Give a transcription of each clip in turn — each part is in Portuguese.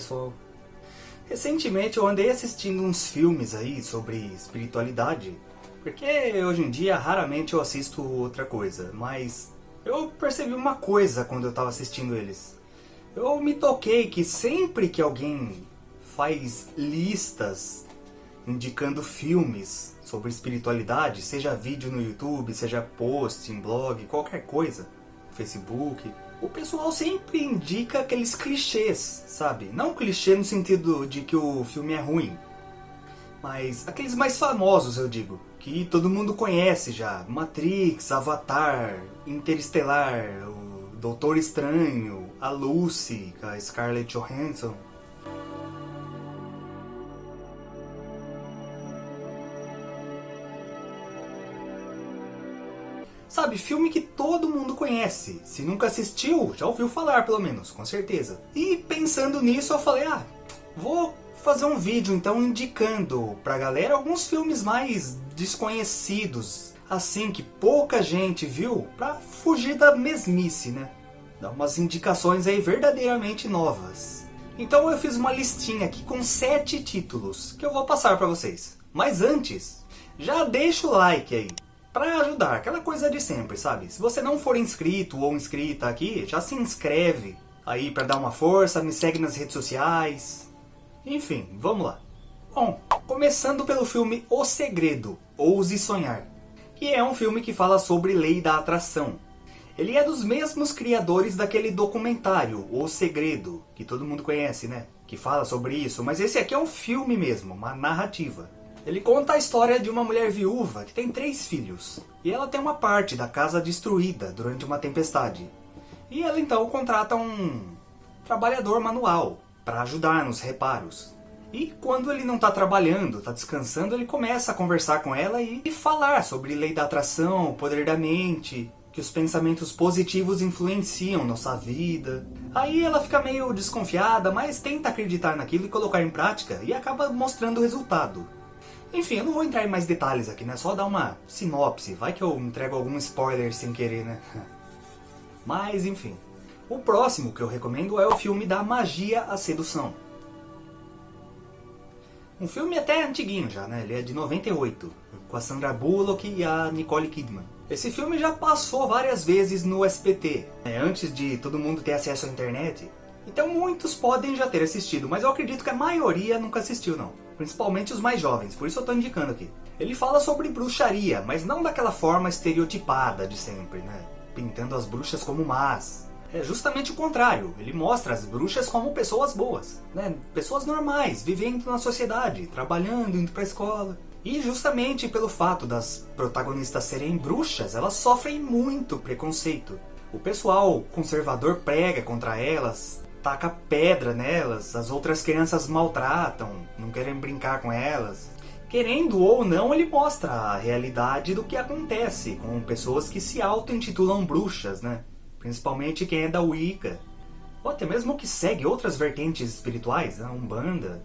pessoal. Recentemente eu andei assistindo uns filmes aí sobre espiritualidade, porque hoje em dia raramente eu assisto outra coisa, mas eu percebi uma coisa quando eu estava assistindo eles. Eu me toquei que sempre que alguém faz listas indicando filmes sobre espiritualidade, seja vídeo no YouTube, seja post em blog, qualquer coisa, Facebook, o pessoal sempre indica aqueles clichês, sabe? Não clichê no sentido de que o filme é ruim, mas aqueles mais famosos, eu digo, que todo mundo conhece já. Matrix, Avatar, Interestelar, o Doutor Estranho, a Lucy, a Scarlett Johansson. Sabe, filme que todo mundo conhece. Se nunca assistiu, já ouviu falar pelo menos, com certeza. E pensando nisso eu falei, ah, vou fazer um vídeo então indicando pra galera alguns filmes mais desconhecidos. Assim que pouca gente viu, pra fugir da mesmice, né? Dar umas indicações aí verdadeiramente novas. Então eu fiz uma listinha aqui com sete títulos, que eu vou passar pra vocês. Mas antes, já deixa o like aí para ajudar, aquela coisa de sempre, sabe? Se você não for inscrito ou inscrita aqui, já se inscreve aí para dar uma força, me segue nas redes sociais. Enfim, vamos lá. Bom, começando pelo filme O Segredo, Ouse Sonhar, que é um filme que fala sobre lei da atração. Ele é dos mesmos criadores daquele documentário, O Segredo, que todo mundo conhece, né? Que fala sobre isso, mas esse aqui é um filme mesmo, uma narrativa. Ele conta a história de uma mulher viúva que tem três filhos. E ela tem uma parte da casa destruída durante uma tempestade. E ela então contrata um trabalhador manual para ajudar nos reparos. E quando ele não está trabalhando, está descansando, ele começa a conversar com ela e falar sobre lei da atração, poder da mente, que os pensamentos positivos influenciam nossa vida. Aí ela fica meio desconfiada, mas tenta acreditar naquilo e colocar em prática e acaba mostrando o resultado. Enfim, eu não vou entrar em mais detalhes aqui, né? Só dar uma sinopse. Vai que eu entrego algum spoiler sem querer, né? Mas, enfim. O próximo que eu recomendo é o filme da Magia à Sedução. Um filme até antiguinho já, né? Ele é de 98, com a Sandra Bullock e a Nicole Kidman. Esse filme já passou várias vezes no SPT, né? antes de todo mundo ter acesso à internet. Então muitos podem já ter assistido, mas eu acredito que a maioria nunca assistiu não principalmente os mais jovens, por isso eu estou indicando aqui. Ele fala sobre bruxaria, mas não daquela forma estereotipada de sempre, né? Pintando as bruxas como más. É justamente o contrário, ele mostra as bruxas como pessoas boas, né? Pessoas normais, vivendo na sociedade, trabalhando, indo pra escola. E justamente pelo fato das protagonistas serem bruxas, elas sofrem muito preconceito. O pessoal conservador prega contra elas, taca pedra nelas, as outras crianças maltratam, não querem brincar com elas. Querendo ou não, ele mostra a realidade do que acontece com pessoas que se auto-intitulam bruxas, né? Principalmente quem é da Wicca. Ou até mesmo que segue outras vertentes espirituais, a né? Umbanda.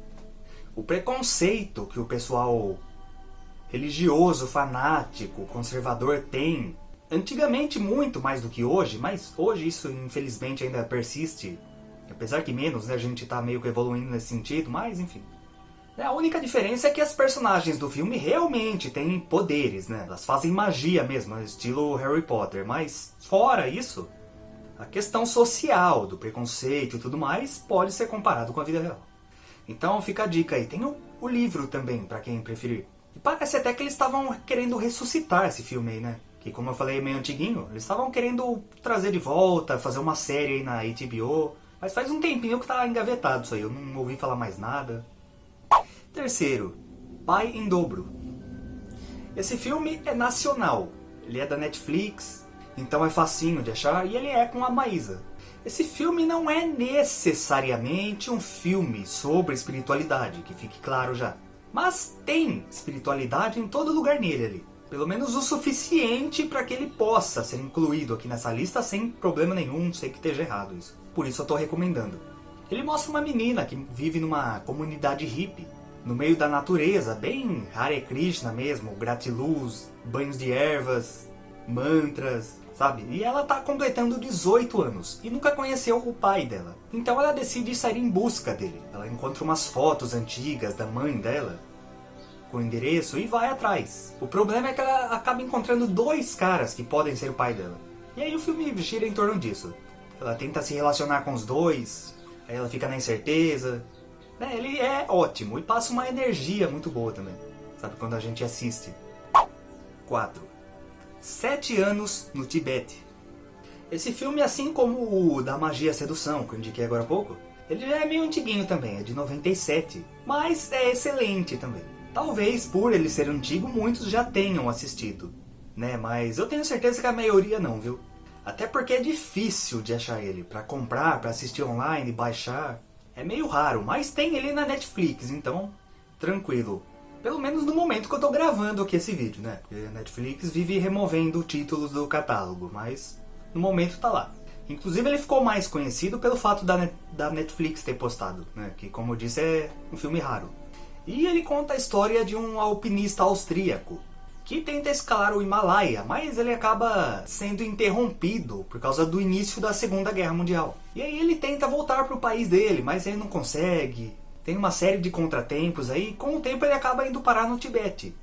O preconceito que o pessoal religioso, fanático, conservador tem. Antigamente muito mais do que hoje, mas hoje isso infelizmente ainda persiste Apesar que menos, né? A gente tá meio que evoluindo nesse sentido, mas enfim. A única diferença é que as personagens do filme realmente têm poderes, né? Elas fazem magia mesmo, estilo Harry Potter. Mas, fora isso, a questão social, do preconceito e tudo mais, pode ser comparado com a vida real. Então fica a dica aí. Tem o, o livro também, para quem preferir. E parece até que eles estavam querendo ressuscitar esse filme aí, né? Que como eu falei, é meio antiguinho. Eles estavam querendo trazer de volta, fazer uma série aí na HBO. Mas faz um tempinho que tá engavetado isso aí, eu não ouvi falar mais nada. Terceiro, Pai em Dobro. Esse filme é nacional, ele é da Netflix, então é facinho de achar, e ele é com a Maísa. Esse filme não é necessariamente um filme sobre espiritualidade, que fique claro já. Mas tem espiritualidade em todo lugar nele ali. Pelo menos o suficiente para que ele possa ser incluído aqui nessa lista sem problema nenhum, sei que esteja errado isso por isso eu estou recomendando. Ele mostra uma menina que vive numa comunidade hippie, no meio da natureza, bem Hare Krishna mesmo, gratiluz, banhos de ervas, mantras. sabe? E ela tá completando 18 anos e nunca conheceu o pai dela. Então ela decide sair em busca dele. Ela encontra umas fotos antigas da mãe dela o endereço e vai atrás. O problema é que ela acaba encontrando dois caras que podem ser o pai dela. E aí o filme gira em torno disso. Ela tenta se relacionar com os dois, aí ela fica na incerteza. É, ele é ótimo e passa uma energia muito boa também. Sabe, quando a gente assiste. 4. Sete anos no Tibete. Esse filme, assim como o da Magia e Sedução, que eu indiquei agora há pouco, ele já é meio antiguinho também, é de 97, mas é excelente também. Talvez por ele ser antigo, muitos já tenham assistido, né? Mas eu tenho certeza que a maioria não, viu? Até porque é difícil de achar ele, para comprar, para assistir online, baixar. É meio raro, mas tem ele na Netflix, então tranquilo. Pelo menos no momento que eu tô gravando aqui esse vídeo, né? Porque a Netflix vive removendo títulos do catálogo, mas no momento tá lá. Inclusive ele ficou mais conhecido pelo fato da, da Netflix ter postado, né? Que como eu disse é um filme raro. E ele conta a história de um alpinista austríaco que tenta escalar o Himalaia, mas ele acaba sendo interrompido por causa do início da Segunda Guerra Mundial. E aí ele tenta voltar para o país dele, mas ele não consegue tem uma série de contratempos aí, com o tempo ele acaba indo parar no Tibete.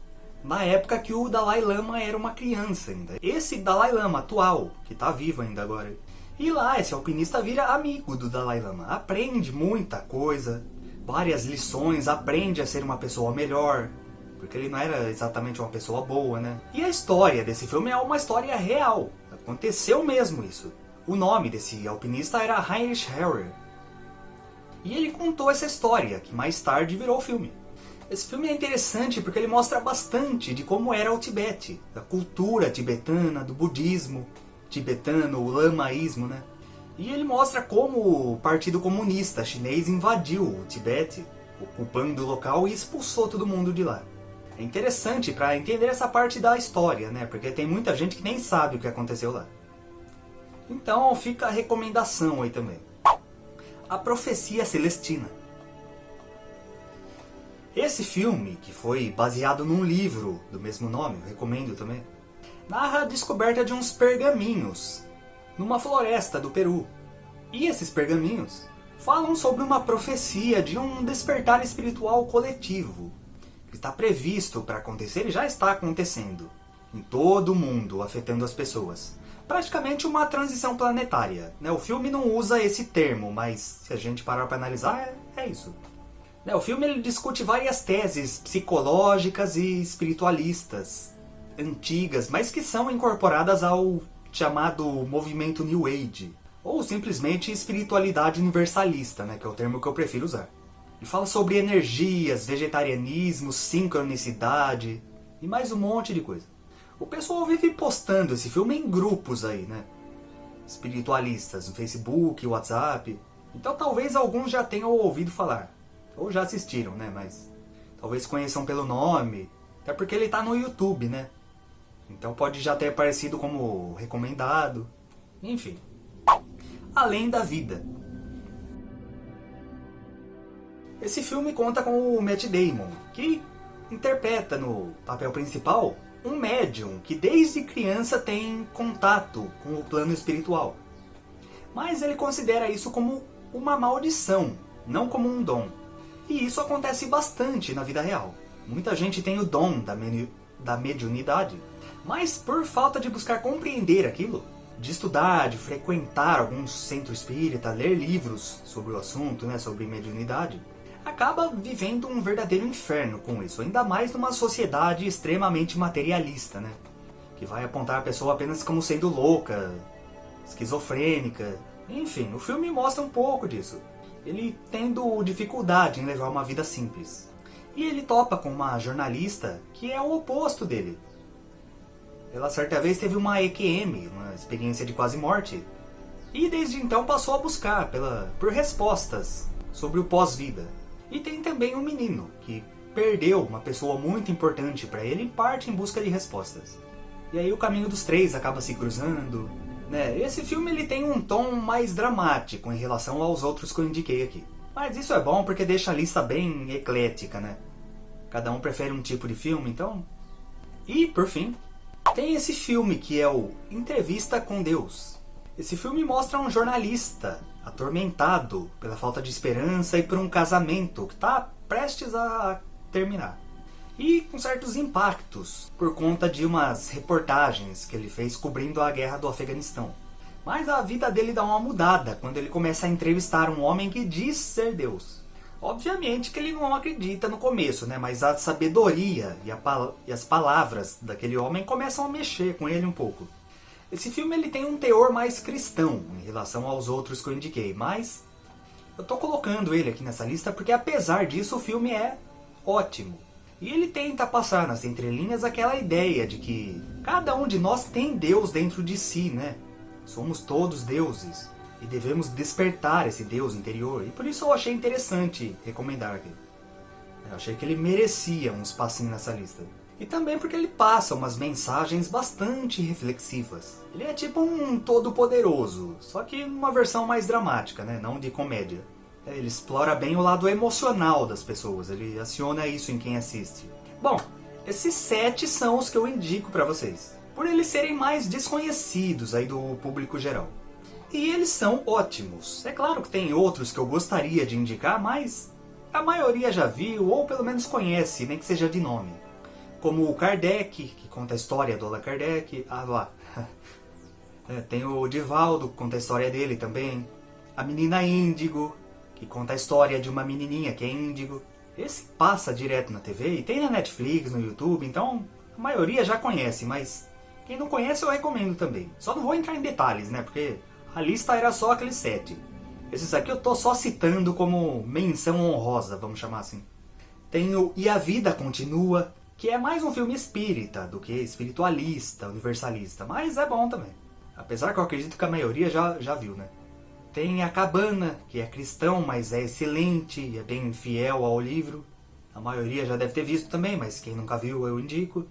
Na época que o Dalai Lama era uma criança ainda. Esse Dalai Lama atual, que está vivo ainda agora. E lá, esse alpinista vira amigo do Dalai Lama. Aprende muita coisa, várias lições, aprende a ser uma pessoa melhor. Porque ele não era exatamente uma pessoa boa, né? E a história desse filme é uma história real. Aconteceu mesmo isso. O nome desse alpinista era Heinrich Herrer. E ele contou essa história, que mais tarde virou filme. Esse filme é interessante porque ele mostra bastante de como era o Tibete, da cultura tibetana, do budismo tibetano, o lamaísmo, né? E ele mostra como o Partido Comunista Chinês invadiu o Tibete, ocupando o local e expulsou todo mundo de lá. É interessante para entender essa parte da história, né? Porque tem muita gente que nem sabe o que aconteceu lá. Então fica a recomendação aí também. A Profecia Celestina. Esse filme, que foi baseado num livro do mesmo nome, eu recomendo também, narra a descoberta de uns pergaminhos numa floresta do Peru. E esses pergaminhos falam sobre uma profecia de um despertar espiritual coletivo, que está previsto para acontecer e já está acontecendo, em todo o mundo, afetando as pessoas praticamente uma transição planetária. Né? O filme não usa esse termo, mas se a gente parar para analisar, é, é isso. Né? O filme ele discute várias teses psicológicas e espiritualistas antigas, mas que são incorporadas ao chamado movimento New Age, ou simplesmente espiritualidade universalista, né? que é o termo que eu prefiro usar. E fala sobre energias, vegetarianismo, sincronicidade e mais um monte de coisa. O pessoal vive postando esse filme em grupos aí, né? Espiritualistas, no Facebook, WhatsApp. Então talvez alguns já tenham ouvido falar. Ou já assistiram, né? Mas talvez conheçam pelo nome. Até porque ele tá no YouTube, né? Então pode já ter aparecido como recomendado. Enfim. Além da vida. Esse filme conta com o Matt Damon, que interpreta no papel principal um médium que desde criança tem contato com o plano espiritual. Mas ele considera isso como uma maldição, não como um dom. E isso acontece bastante na vida real. Muita gente tem o dom da, da mediunidade, mas por falta de buscar compreender aquilo, de estudar, de frequentar algum centro espírita, ler livros sobre o assunto, né, sobre mediunidade, acaba vivendo um verdadeiro inferno com isso, ainda mais numa sociedade extremamente materialista, né? Que vai apontar a pessoa apenas como sendo louca, esquizofrênica. Enfim, o filme mostra um pouco disso. Ele tendo dificuldade em levar uma vida simples. E ele topa com uma jornalista que é o oposto dele. Ela certa vez teve uma EQM, uma experiência de quase morte, e desde então passou a buscar pela, por respostas sobre o pós-vida. E tem também um menino, que perdeu uma pessoa muito importante para ele e parte em busca de respostas. E aí o caminho dos três acaba se cruzando. Né? Esse filme ele tem um tom mais dramático em relação aos outros que eu indiquei aqui. Mas isso é bom porque deixa a lista bem eclética, né? Cada um prefere um tipo de filme, então... E, por fim, Tem esse filme que é o Entrevista com Deus. Esse filme mostra um jornalista atormentado pela falta de esperança e por um casamento que está prestes a terminar. E com certos impactos por conta de umas reportagens que ele fez cobrindo a guerra do Afeganistão. Mas a vida dele dá uma mudada quando ele começa a entrevistar um homem que diz ser Deus. Obviamente que ele não acredita no começo, né? mas a sabedoria e, a e as palavras daquele homem começam a mexer com ele um pouco. Esse filme ele tem um teor mais cristão em relação aos outros que eu indiquei, mas eu estou colocando ele aqui nessa lista porque apesar disso o filme é ótimo. E ele tenta passar nas entrelinhas aquela ideia de que cada um de nós tem Deus dentro de si, né? Somos todos deuses e devemos despertar esse Deus interior. E por isso eu achei interessante recomendar aqui. Eu achei que ele merecia um espacinho nessa lista. E também porque ele passa umas mensagens bastante reflexivas. Ele é tipo um todo-poderoso, só que uma versão mais dramática, né? não de comédia. Ele explora bem o lado emocional das pessoas, ele aciona isso em quem assiste. Bom, esses sete são os que eu indico para vocês, por eles serem mais desconhecidos aí do público geral. E eles são ótimos. É claro que tem outros que eu gostaria de indicar, mas a maioria já viu, ou pelo menos conhece, nem que seja de nome. Como o Kardec, que conta a história do Allan Kardec. Ah, lá. É, tem o Divaldo, que conta a história dele também. A Menina Índigo, que conta a história de uma menininha que é índigo. Esse passa direto na TV e tem na Netflix, no YouTube, então a maioria já conhece, mas quem não conhece eu recomendo também. Só não vou entrar em detalhes, né, porque a lista era só aqueles sete. Esses aqui eu tô só citando como menção honrosa, vamos chamar assim. Tem o E a Vida Continua, que é mais um filme espírita do que espiritualista, universalista, mas é bom também. Apesar que eu acredito que a maioria já, já viu, né? Tem A Cabana, que é cristão, mas é excelente e é bem fiel ao livro. A maioria já deve ter visto também, mas quem nunca viu eu indico.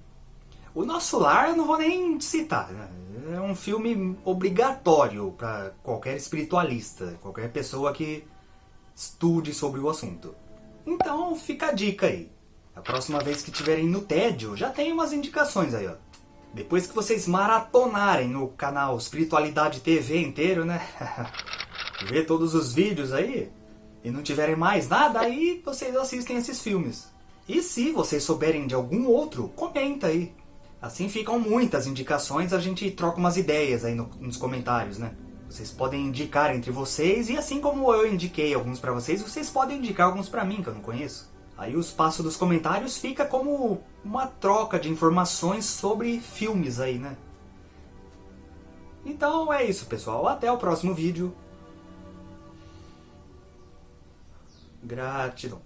O Nosso Lar eu não vou nem citar, né? é um filme obrigatório para qualquer espiritualista, qualquer pessoa que estude sobre o assunto. Então fica a dica aí. A próxima vez que tiverem no tédio, já tem umas indicações aí, ó. Depois que vocês maratonarem no canal Espiritualidade TV inteiro, né? Ver todos os vídeos aí, e não tiverem mais nada, aí vocês assistem esses filmes. E se vocês souberem de algum outro, comenta aí. Assim ficam muitas indicações, a gente troca umas ideias aí no, nos comentários, né? Vocês podem indicar entre vocês, e assim como eu indiquei alguns pra vocês, vocês podem indicar alguns pra mim, que eu não conheço. Aí o espaço dos comentários fica como uma troca de informações sobre filmes aí, né? Então é isso, pessoal. Até o próximo vídeo. Gratidão.